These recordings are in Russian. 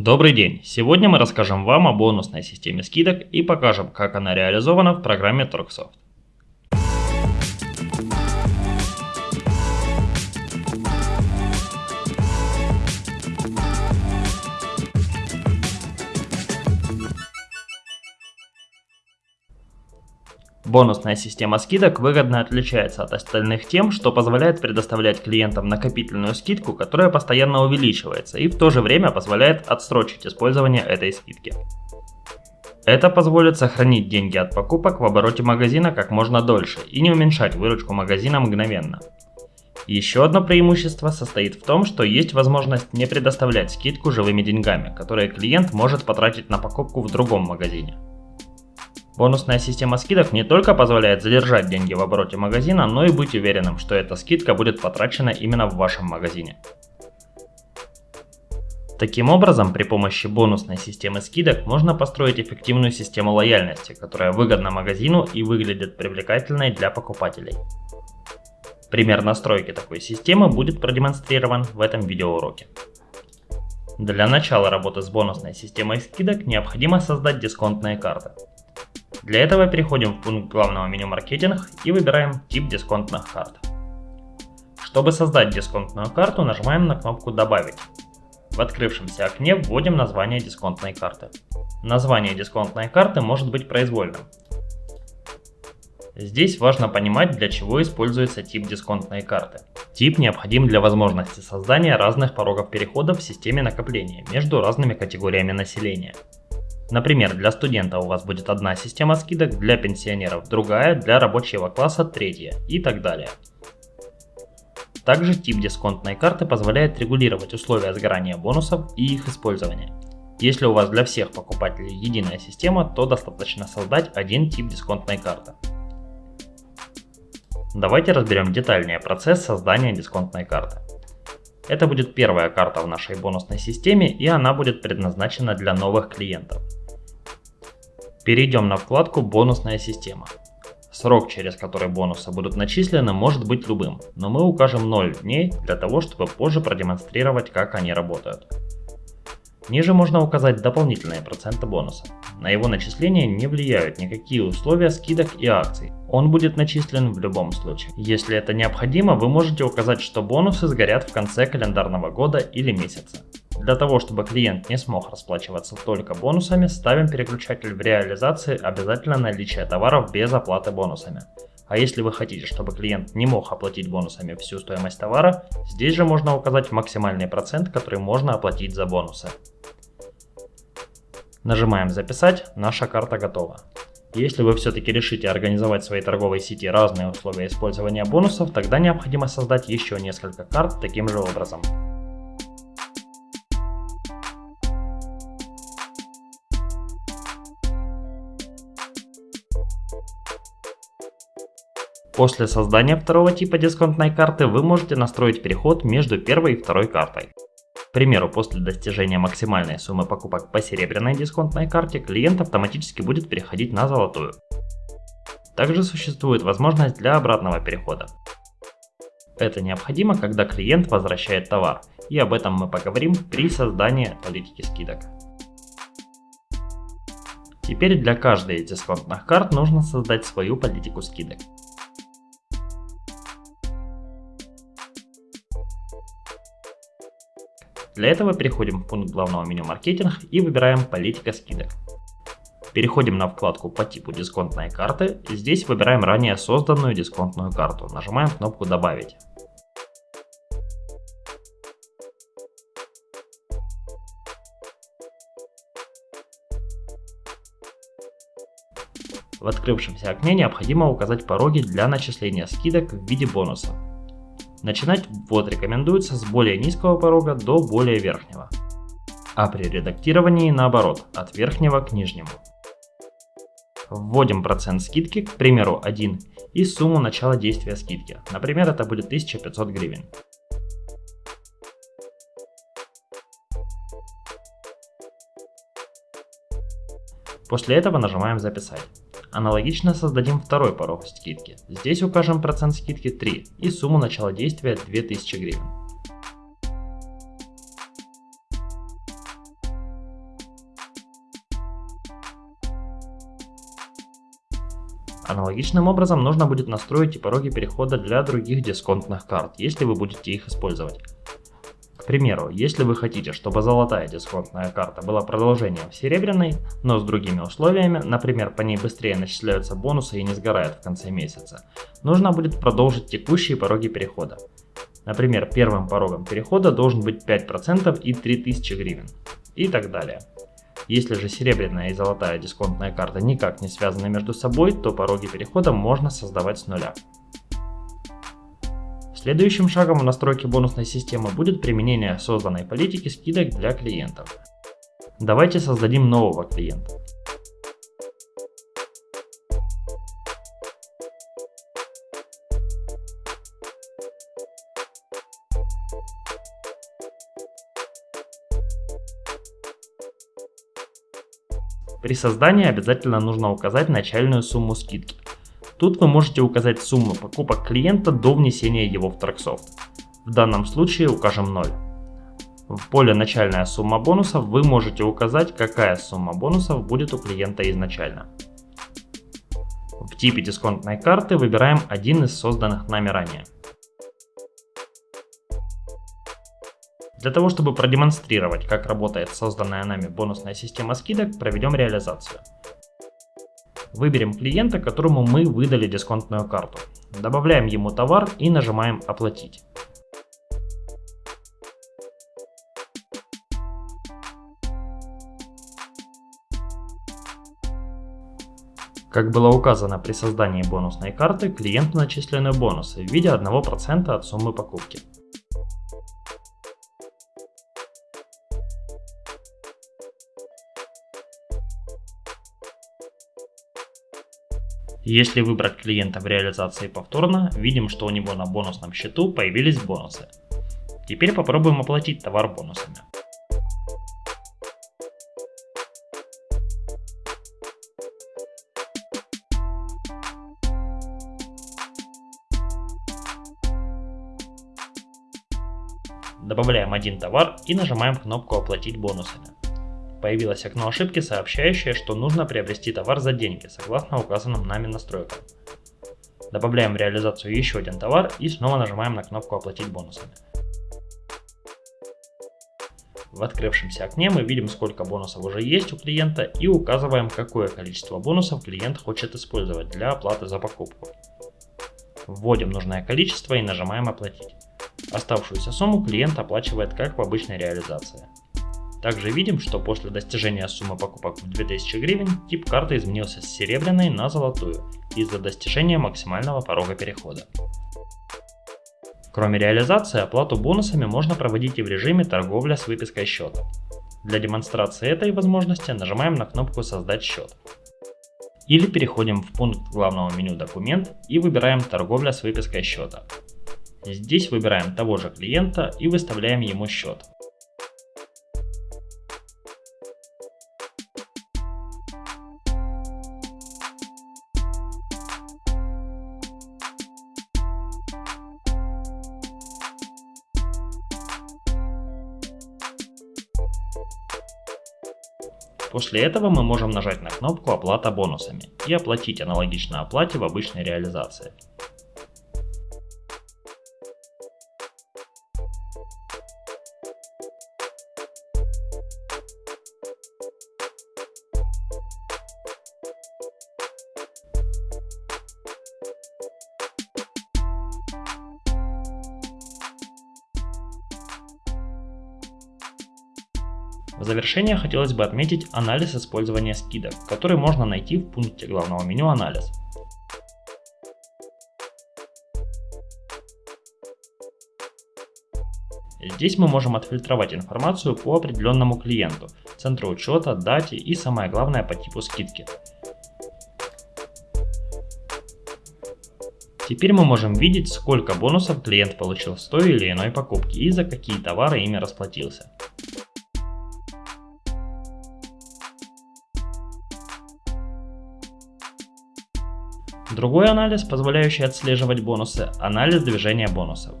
Добрый день! Сегодня мы расскажем вам о бонусной системе скидок и покажем, как она реализована в программе Торксоft. Бонусная система скидок выгодно отличается от остальных тем, что позволяет предоставлять клиентам накопительную скидку, которая постоянно увеличивается и в то же время позволяет отсрочить использование этой скидки. Это позволит сохранить деньги от покупок в обороте магазина как можно дольше и не уменьшать выручку магазина мгновенно. Еще одно преимущество состоит в том, что есть возможность не предоставлять скидку живыми деньгами, которые клиент может потратить на покупку в другом магазине. Бонусная система скидок не только позволяет задержать деньги в обороте магазина, но и быть уверенным, что эта скидка будет потрачена именно в вашем магазине. Таким образом, при помощи бонусной системы скидок можно построить эффективную систему лояльности, которая выгодна магазину и выглядит привлекательной для покупателей. Пример настройки такой системы будет продемонстрирован в этом видеоуроке. Для начала работы с бонусной системой скидок необходимо создать дисконтные карты. Для этого переходим в пункт главного меню маркетинг и выбираем тип дисконтных карт. Чтобы создать дисконтную карту, нажимаем на кнопку «Добавить». В открывшемся окне вводим название дисконтной карты. Название дисконтной карты может быть произвольным. Здесь важно понимать, для чего используется тип дисконтной карты. Тип необходим для возможности создания разных порогов перехода в системе накопления между разными категориями населения. Например, для студента у вас будет одна система скидок, для пенсионеров другая, для рабочего класса третья и так далее. Также тип дисконтной карты позволяет регулировать условия сгорания бонусов и их использования. Если у вас для всех покупателей единая система, то достаточно создать один тип дисконтной карты. Давайте разберем детальнее процесс создания дисконтной карты. Это будет первая карта в нашей бонусной системе и она будет предназначена для новых клиентов. Перейдем на вкладку «Бонусная система». Срок, через который бонусы будут начислены, может быть любым, но мы укажем 0 дней для того, чтобы позже продемонстрировать, как они работают. Ниже можно указать дополнительные проценты бонуса. На его начисление не влияют никакие условия скидок и акций. Он будет начислен в любом случае. Если это необходимо, вы можете указать, что бонусы сгорят в конце календарного года или месяца. Для того, чтобы клиент не смог расплачиваться только бонусами, ставим переключатель в реализации обязательно наличие товаров без оплаты бонусами. А если вы хотите, чтобы клиент не мог оплатить бонусами всю стоимость товара, здесь же можно указать максимальный процент, который можно оплатить за бонусы. Нажимаем «Записать», наша карта готова. Если вы все-таки решите организовать в своей торговой сети разные условия использования бонусов, тогда необходимо создать еще несколько карт таким же образом. После создания второго типа дисконтной карты вы можете настроить переход между первой и второй картой. К примеру, после достижения максимальной суммы покупок по серебряной дисконтной карте, клиент автоматически будет переходить на золотую. Также существует возможность для обратного перехода. Это необходимо, когда клиент возвращает товар, и об этом мы поговорим при создании политики скидок. Теперь для каждой из дисконтных карт нужно создать свою политику скидок. Для этого переходим в пункт главного меню маркетинг и выбираем политика скидок. Переходим на вкладку по типу дисконтной карты. Здесь выбираем ранее созданную дисконтную карту. Нажимаем кнопку добавить. В открывшемся окне необходимо указать пороги для начисления скидок в виде бонуса. Начинать ввод рекомендуется с более низкого порога до более верхнего, а при редактировании наоборот, от верхнего к нижнему. Вводим процент скидки, к примеру 1, и сумму начала действия скидки, например это будет 1500 гривен. После этого нажимаем «Записать». Аналогично создадим второй порог скидки. Здесь укажем процент скидки 3 и сумму начала действия 2000 гривен. Аналогичным образом нужно будет настроить и пороги перехода для других дисконтных карт, если вы будете их использовать. Примеру, если вы хотите, чтобы золотая дисконтная карта была продолжением серебряной, но с другими условиями, например, по ней быстрее начисляются бонусы и не сгорают в конце месяца, нужно будет продолжить текущие пороги перехода. Например, первым порогом перехода должен быть 5% и 3000 гривен. И так далее. Если же серебряная и золотая дисконтная карта никак не связаны между собой, то пороги перехода можно создавать с нуля. Следующим шагом в настройке бонусной системы будет применение созданной политики скидок для клиентов. Давайте создадим нового клиента. При создании обязательно нужно указать начальную сумму скидки. Тут вы можете указать сумму покупок клиента до внесения его в Tracksoft. В данном случае укажем 0. В поле «Начальная сумма бонусов» вы можете указать, какая сумма бонусов будет у клиента изначально. В типе дисконтной карты выбираем один из созданных нами ранее. Для того, чтобы продемонстрировать, как работает созданная нами бонусная система скидок, проведем реализацию. Выберем клиента, которому мы выдали дисконтную карту. Добавляем ему товар и нажимаем «Оплатить». Как было указано при создании бонусной карты, клиенту начислены бонусы в виде 1% от суммы покупки. Если выбрать клиента в реализации повторно, видим, что у него на бонусном счету появились бонусы. Теперь попробуем оплатить товар бонусами. Добавляем один товар и нажимаем кнопку «Оплатить бонусами». Появилось окно ошибки, сообщающее, что нужно приобрести товар за деньги, согласно указанным нами настройкам. Добавляем в реализацию еще один товар и снова нажимаем на кнопку «Оплатить бонусами». В открывшемся окне мы видим, сколько бонусов уже есть у клиента и указываем, какое количество бонусов клиент хочет использовать для оплаты за покупку. Вводим нужное количество и нажимаем «Оплатить». Оставшуюся сумму клиент оплачивает как в обычной реализации. Также видим, что после достижения суммы покупок в 2000 гривен, тип карты изменился с серебряной на золотую из-за достижения максимального порога перехода. Кроме реализации, оплату бонусами можно проводить и в режиме торговля с выпиской счета. Для демонстрации этой возможности нажимаем на кнопку «Создать счет». Или переходим в пункт главного меню «Документ» и выбираем «Торговля с выпиской счета». Здесь выбираем того же клиента и выставляем ему счет. После этого мы можем нажать на кнопку «Оплата бонусами» и оплатить аналогично оплате в обычной реализации. В завершение хотелось бы отметить анализ использования скидок, который можно найти в пункте главного меню «Анализ». Здесь мы можем отфильтровать информацию по определенному клиенту, центру учета, дате и самое главное по типу скидки. Теперь мы можем видеть, сколько бонусов клиент получил с той или иной покупки и за какие товары ими расплатился. Другой анализ, позволяющий отслеживать бонусы, анализ движения бонусов.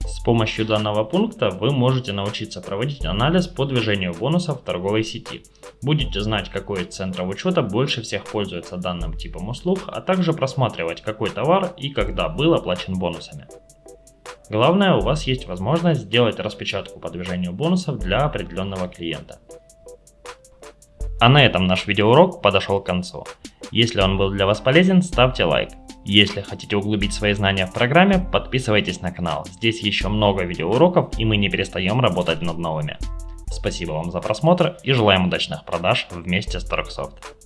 С помощью данного пункта вы можете научиться проводить анализ по движению бонусов в торговой сети, Будете знать, какой из центров учета больше всех пользуется данным типом услуг, а также просматривать, какой товар и когда был оплачен бонусами. Главное, у вас есть возможность сделать распечатку по движению бонусов для определенного клиента. А на этом наш видеоурок подошел к концу. Если он был для вас полезен, ставьте лайк. Если хотите углубить свои знания в программе, подписывайтесь на канал. Здесь еще много видеоуроков и мы не перестаем работать над новыми. Спасибо вам за просмотр и желаем удачных продаж вместе с Торксофт.